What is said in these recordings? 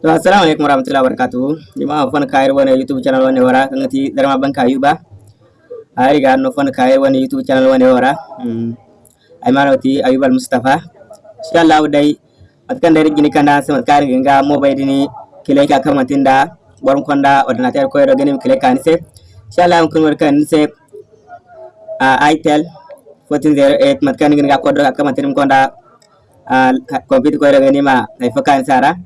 to assalamu alaikum warahmatullahi wabarakatuh jama'a fon kair wani youtube channel wani wara kan ti darma ban kayuba ari ga no fon kair wani youtube channel wani wara ay mano ti ayubal mustafa insha Allah dai matkan dari gini kana sama kair ga mo bai dini kile ka kamatinda borom konda ordinateur ko ro ganim kile kan se insha Allah kun war kan se itel 1408 matkan gini ga kodro ka kamatin konda computer ko ro ganima ay fakan sara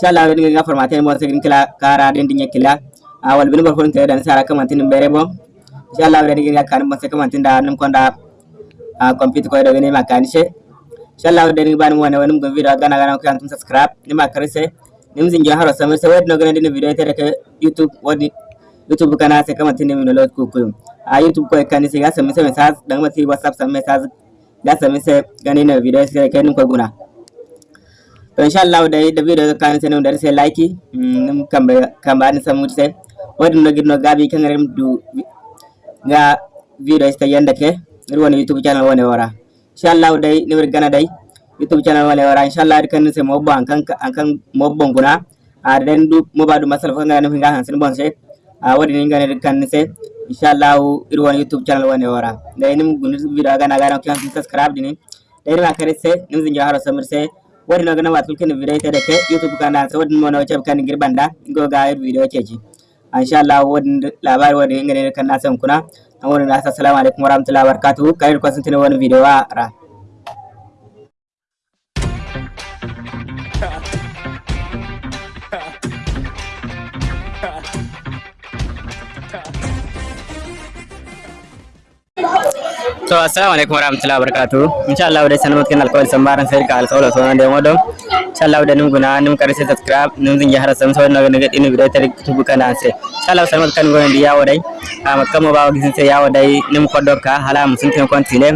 inshallah wadin ga formatin mo segin kila kara den dinya kila. Awal bin bor fonte dan sara kamantin bere bo inshallah wadin ga kan mo se kamantin da num konda a computer ko do ne makani she inshallah wadin ban mo ne wonum go video gana gana ko antum subscribe ni ma karise nim zin jo haro samir se wadin gana din video tere ke youtube wadi youtube kana se kamantin ne no lot a youtube ko kan se ga samir se message dan mati whatsapp sam message ga samir se gani ne video se ke num ko guna inshallah dai da video kan sai dar sai like kambe kamba ni samu sai wadin no gidno gabi kan rem du ga video sta yanda ke woni youtube channel woni wara inshallah dai ni gana dai youtube channel woni wara inshallah kan sai mo ban kan kan mo bon guna a den du mo badu masal fa ngana hinga han sin bon sai a wadi ni ngana kan sai inshallah ir woni youtube channel woni wara dai nim gunir video gana gana kan subscribe dini dai ma kare sai nim zinja haro samir sai wadino gana watul kin video ita da ke youtube kana sa wadin mona wace kan ngir banda go ga video ce ji insha Allah wadin labari wadin ngane kan na san kuna an wadin na assalamu alaikum warahmatullahi wabarakatuh kai ko sun tana wani video wa ra Ha ha ha to assalamu alaikum warahmatullahi wabarakatuh insha Allah dai sanan mutkin alkawari sambaran sai ka alkawari so nan da modon insha Allah da nim guna nim kare subscribe nim zin jahara sam so nan ga dinu video tare tubu kana sai insha Allah sanan mutkan goyen di yawo dai a makkan mo bawo gisin sai yawo dai nim kodoka hala mun sun tin kontine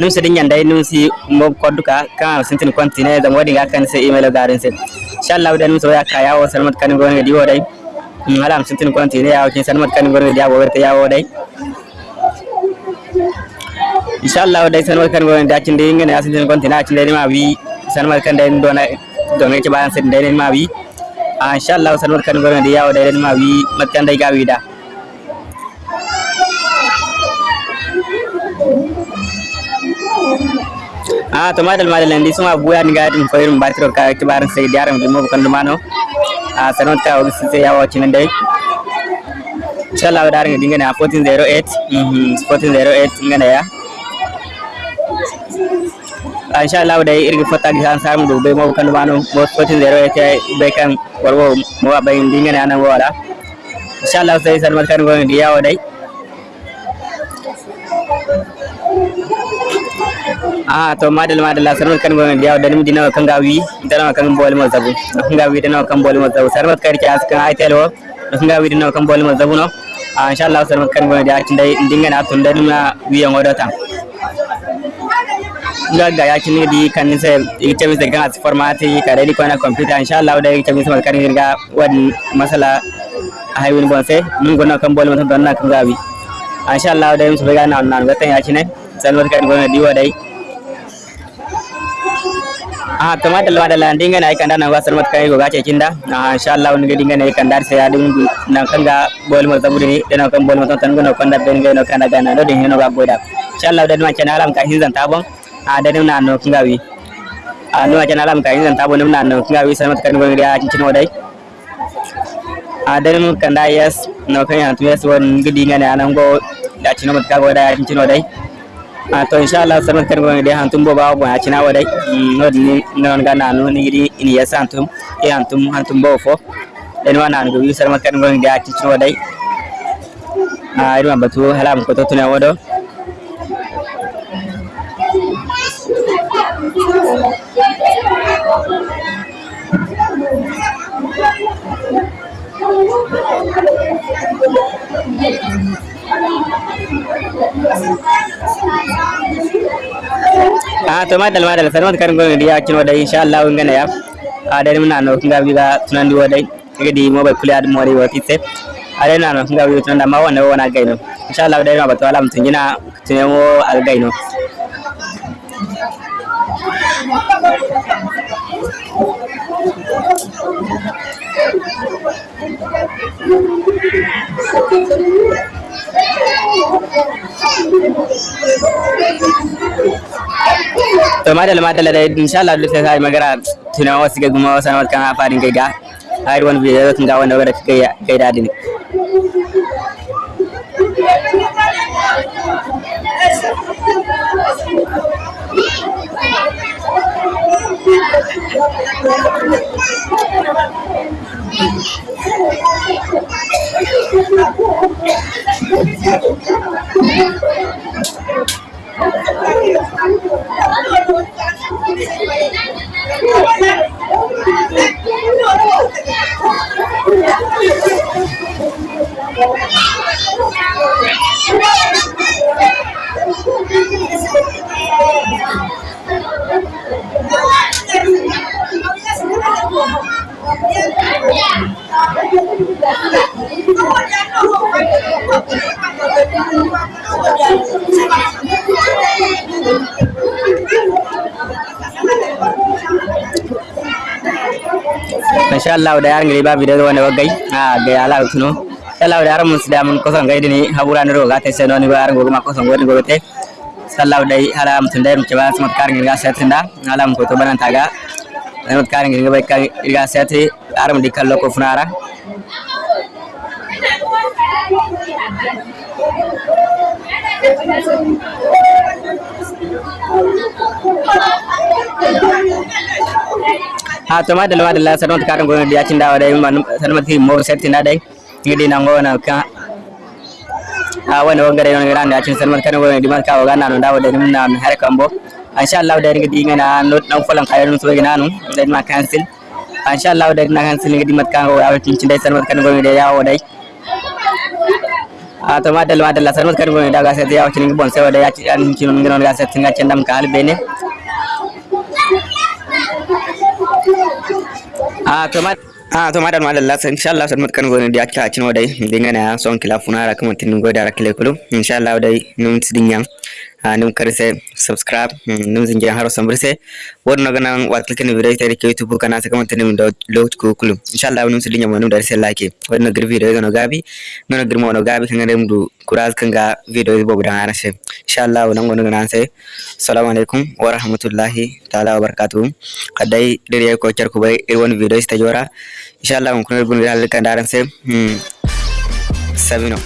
nim si mo koduka kan sun tin kontine zan wadi ga kan sai email garin sai insha Allah da nim so ya ka yawo sanan mutkan goyen di yawo dai hala mun sun tin kontine yawo kin sanan mutkan goyen di yawo inshallah dai sanwar kan gon da cin dai ngene asin gon tina cin dai ma wi sanwar kan dai dona dona ci bayan sin dai ma wi inshallah sanwar kan gon da yawo dai ma wi matkan dai gawi da a to madal madal. Ndi suma buya ni gadin ko irin batiro ka ci baran sai diaram di mo kan dumano a sanwar ta o sai yawo cin dai. Inshallah da ran dinga na 1408 1408 ngana ya insha Allah dai irgi fata gi san samu do be mo kan bano mo fotin zero ya be kan warwo mo ba yin dinga na nan wala insha Allah sai san kan go ndi yawo dai. Ah to madal madal san kan go ndi yawo dai mi dinawa kan gawi dinawa kan bol mo zabu. Kan gawi dinawa kan bol mo zabu. Sarmat kar ki askan ay telo kan gawi dinawa kan bol mo zabu no. Ah insha Allah san kan go ndi atin dai dinga na tun dai na wiyan wadata gaggaya ci di kan se ite bisa kan as formati kare di kona computer inshallah da ite bisa mal ga wan masala haywin bonse mun gona kan bolin mun donna kan gabi inshallah da musu ga nan nan gatan ya chine salwar kan gona diwa dai a tama da lawa da landing na kan nan wasu mat kai goga cikin da inshallah wani gadin ne kan dar sai adun nan kan ga bol mun zaburi ne da kan bol mun tan gona kan da ben ga kan da ga da hin ga goda inshallah da mun channel am ka hin tabon a da nim nan kinga wi a no ajana lam ka yin tabo nim nan kinga wi sai kan gon riya cincin wadai a da nim kan da yes no kan yan yes won gidi ngane anan go da cin mat ka go da cincin wadai to insha Allah sai kan gon riya hantum bo ba bo ya cina wadai no ni non ga nan ni gidi ini yes hantum e hantum hantum bo fo. Den wa nan go wi sai kan gon riya cincin wadai a irma batu halam ko to ah to madal madal. Sanmat kan gon dia kino da insha Allah ngana ya. A da mun no? Kinga biga tunandi wadai kaga di mo ba kula ad mori wati se are na no? Kinga biga tunanda ma wannan wana gaino insha Allah da ma ba to alam tunjina tunemo al gaino to madalla madalla da inshallah duk sai magana tunawa wasu ga guma wasu kan farin gaiga har wani bidiyo kan ga wanda wanda kai kai dadi ne insha Allah da yaran gari ba video wanda wagai a ga ala tuno Allah da yaran mun da mun kosan gaidi ni habura ni roga tai seno ni ba yaran gogo ma kosan godi gogo te sallahu dai hala mutun dai mutun ba smart karin ga satinda hala mun ko to banan taga smart karin ga bai kan ga sati aram di kallo ko funara ha to madalla madalla sanon karan gono dia cinda wada man sanon ti mo setti na dai ngidi na ngona ka ha wani wangare non grande acin sanon kan gono di man ka waga nanu dawo da nim nan har kambo insha Allah da ngidi ngana not nan so gina nu da ma cancel insha Allah da na cancel ngidi mat kan go awtin cinda sanon kan gono da yawo dai a to madalla madalla sanon kan gono da ga sai yawo cin bon sai wada ya ci an cin ngon ga sai tinga cendam ka halbene a to ma a to madan madan la insha Allah san matkan gone dia ka cin wadai dinga na son kila funara kuma tin go da rakile kulu insha Allah dai num tidin yang ನಿಮ್ಮ ಕರೆಸೆ ಸಬ್ಸ್ಕ್ರೈಬ್ ನಿಮ್ಮ ಜಿಂಗೆ ಹಾರೋ ಸಂಬ್ರಿಸೆ ಒರ್ ನಗ ನಾನು ವಾತ್ಲಕನ video ತರಿ ಕೆ ಯೂಟ್ಯೂಬ್ ಕನಾಸ ಕಮಂತ ನಿಮ್ಮ ಲೋಚ್ ಕುಕುಲು ಇನ್ಶಾಅಲ್ಲಾಹ ನಿಮ್ಮ ಸಿಲಿ ನಮ್ಮ ನಮ್ಮ ದರ್ಸೆ ಲಾಕಿ ಒರ್ ನಗರ ವಿಡಿಯೋ ನೋ ಗಾಬಿ ನೋ ನಗರ ಮೋ ನೋ ಗಾಬಿ ಕಂಗ ನಿಮ್ಮ ಕುರಾಸ್ ಕಂಗ ವಿಡಿಯೋ ಬೋ ಬಡ ಆನಸೆ ಇನ್ಶಾಅಲ್ಲಾಹ ನೋ ನೋ ನಾಸೆ ಸಲಾಮ್ ಅಲೈಕುಂ ವ ರಹಮತುಲ್ಲಾಹಿ ತಾಲಾ ವ ಬರಕಾತು ಕದೈ ಡಿರಿಯ ಕೋ ಚರ್ ಕುಬೈ ಇರ್ವನ್ ವಿಡಿಯೋ ಸ್ಟಜೋರಾ ಇನ್ಶಾಅಲ್ಲಾಹ ಕುನ ಗುನ್ ಗಾಲ್ ಕಂದಾರನ್ ಸೆ ಸಬಿನೋ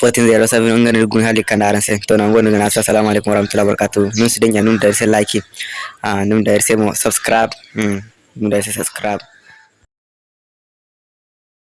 ko bai irwon video sta jora insha Allah kun kun gun hal kan daran sai hmm sabino hmm 1407 ngani gun hal kan daran sai to nan gono nan assalamu alaikum wa rahmatullahi wa barakatuh nun su dinya nun da sai like ah nun da sai mo subscribe. Hmm nun da sai subscribe